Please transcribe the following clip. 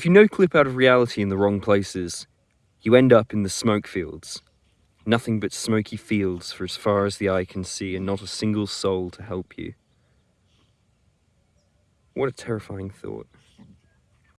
If you no clip out of reality in the wrong places, you end up in the smoke fields. Nothing but smoky fields for as far as the eye can see and not a single soul to help you. What a terrifying thought.